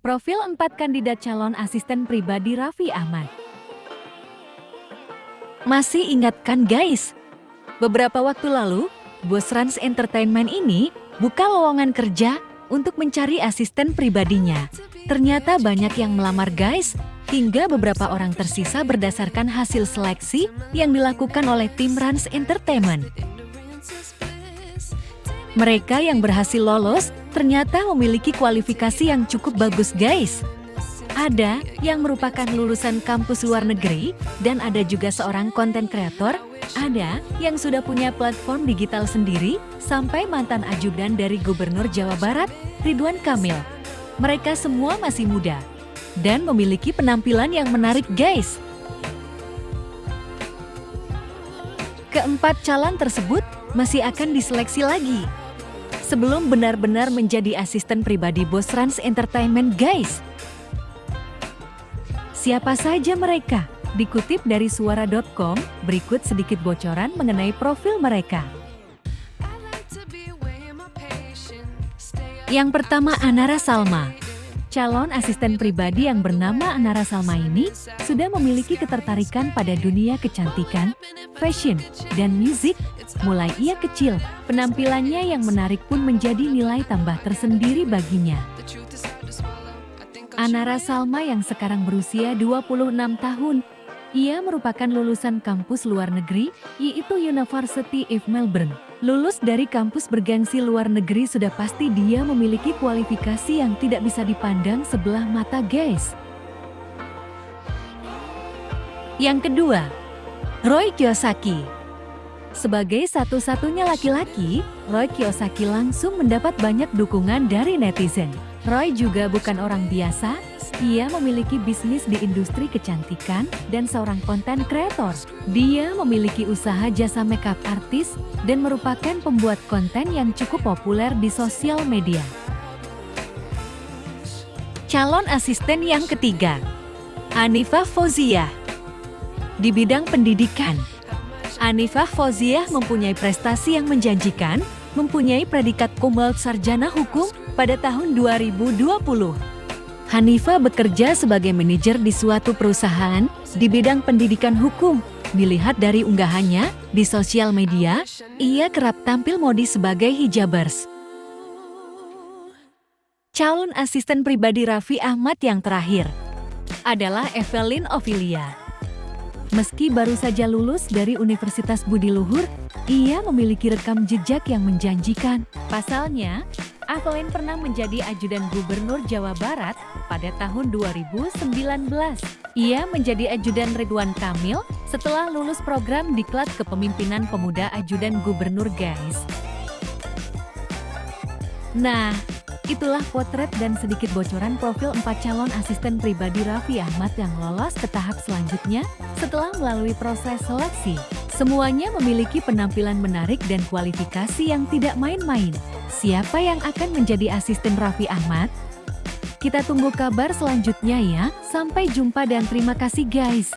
Profil 4 kandidat calon asisten pribadi Raffi Ahmad. Masih ingatkan guys? Beberapa waktu lalu, bos Rans Entertainment ini buka lowongan kerja untuk mencari asisten pribadinya. Ternyata banyak yang melamar guys, hingga beberapa orang tersisa berdasarkan hasil seleksi yang dilakukan oleh tim Rans Entertainment. Mereka yang berhasil lolos ternyata memiliki kualifikasi yang cukup bagus guys. Ada yang merupakan lulusan kampus luar negeri dan ada juga seorang konten kreator, ada yang sudah punya platform digital sendiri sampai mantan ajudan dari Gubernur Jawa Barat, Ridwan Kamil. Mereka semua masih muda dan memiliki penampilan yang menarik guys. Keempat calon tersebut masih akan diseleksi lagi sebelum benar-benar menjadi asisten pribadi bos Rans Entertainment guys. Siapa saja mereka? Dikutip dari suara.com, berikut sedikit bocoran mengenai profil mereka. Yang pertama Anara Salma, Calon asisten pribadi yang bernama Anara Salma ini sudah memiliki ketertarikan pada dunia kecantikan, fashion, dan musik. Mulai ia kecil, penampilannya yang menarik pun menjadi nilai tambah tersendiri baginya. Anara Salma yang sekarang berusia 26 tahun, ia merupakan lulusan kampus luar negeri, yaitu University of Melbourne. Lulus dari kampus bergengsi luar negeri sudah pasti dia memiliki kualifikasi yang tidak bisa dipandang sebelah mata guys. Yang kedua, Roy Kiyosaki. Sebagai satu-satunya laki-laki, Roy Kiyosaki langsung mendapat banyak dukungan dari netizen. Roy juga bukan orang biasa, ia memiliki bisnis di industri kecantikan dan seorang konten kreator. Dia memiliki usaha jasa makeup artis dan merupakan pembuat konten yang cukup populer di sosial media. Calon asisten yang ketiga, Anifah Fauziah. Di bidang pendidikan, Anifah Fauziah mempunyai prestasi yang menjanjikan, mempunyai predikat cum sarjana hukum pada tahun 2020. Hanifa bekerja sebagai manajer di suatu perusahaan di bidang pendidikan hukum. Dilihat dari unggahannya di sosial media, ia kerap tampil modis sebagai hijabers. Calon asisten pribadi Raffi Ahmad yang terakhir adalah Evelyn Ovilia. Meski baru saja lulus dari Universitas Budi Luhur, ia memiliki rekam jejak yang menjanjikan. Pasalnya, Evelyn pernah menjadi ajudan gubernur Jawa Barat pada tahun 2019. Ia menjadi ajudan Ridwan Kamil setelah lulus program Diklat Kepemimpinan Pemuda Ajudan Gubernur guys. Nah, itulah potret dan sedikit bocoran profil empat calon asisten pribadi Raffi Ahmad yang lolos ke tahap selanjutnya setelah melalui proses seleksi. Semuanya memiliki penampilan menarik dan kualifikasi yang tidak main-main. Siapa yang akan menjadi asisten Raffi Ahmad? Kita tunggu kabar selanjutnya ya. Sampai jumpa dan terima kasih guys.